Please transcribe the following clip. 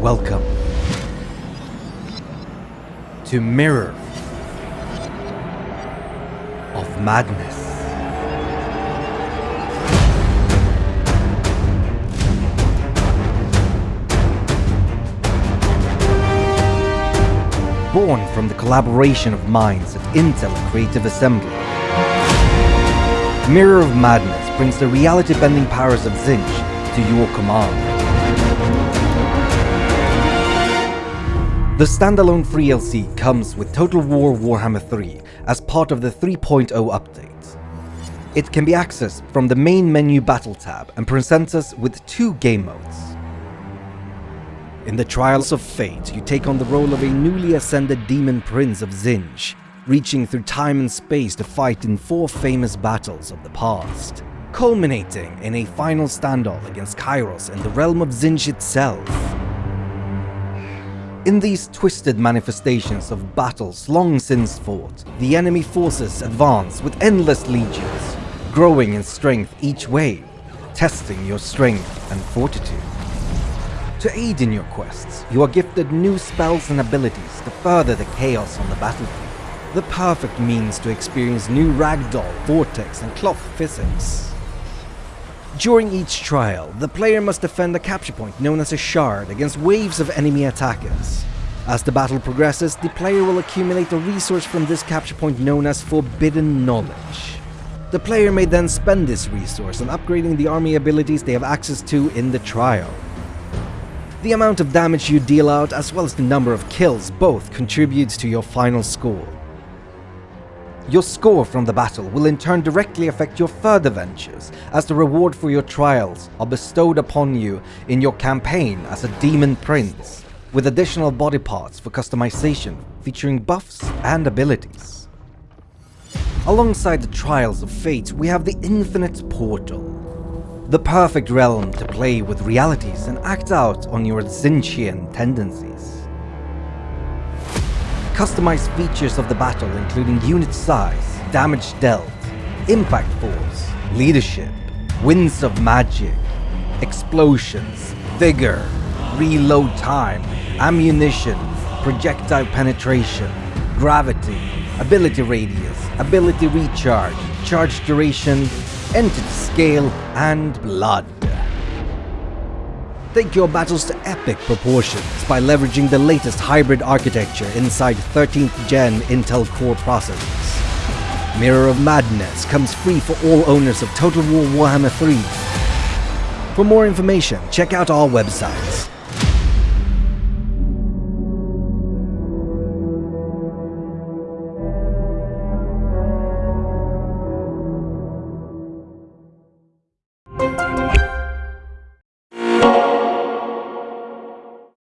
Welcome to Mirror of Madness. Born from the collaboration of minds at Intel Creative Assembly, Mirror of Madness brings the reality-bending powers of Tzeentch to your command. The standalone free LC comes with Total War Warhammer 3 as part of the 3.0 update. It can be accessed from the main menu battle tab and presents us with two game modes. In the Trials of Fate, you take on the role of a newly ascended demon prince of Tzeentch, reaching through time and space to fight in four famous battles of the past, culminating in a final standoff against Kairos in the realm of Tzeentch itself. In these twisted manifestations of battles long since fought, the enemy forces advance with endless legions, growing in strength each wave, testing your strength and fortitude. To aid in your quests, you are gifted new spells and abilities to further the chaos on the battlefield. The perfect means to experience new ragdoll, vortex and cloth physics. During each trial, the player must defend a capture point known as a shard against waves of enemy attackers. As the battle progresses, the player will accumulate a resource from this capture point known as Forbidden Knowledge. The player may then spend this resource on upgrading the army abilities they have access to in the trial. The amount of damage you deal out as well as the number of kills both contributes to your final score. Your score from the battle will in turn directly affect your further ventures, as the reward for your trials are bestowed upon you in your campaign as a Demon Prince, with additional body parts for customization featuring buffs and abilities. Alongside the Trials of Fate, we have the Infinite Portal, the perfect realm to play with realities and act out on your Tzeentchian tendencies. Customized features of the battle including unit size, damage dealt, impact force, leadership, winds of magic, explosions, vigor, reload time, ammunition, projectile penetration, gravity, ability radius, ability recharge, charge duration, entity scale, and blood. Take your battles to epic proportions by leveraging the latest hybrid architecture inside 13th gen Intel Core processors. Mirror of Madness comes free for all owners of Total War Warhammer 3. For more information, check out our websites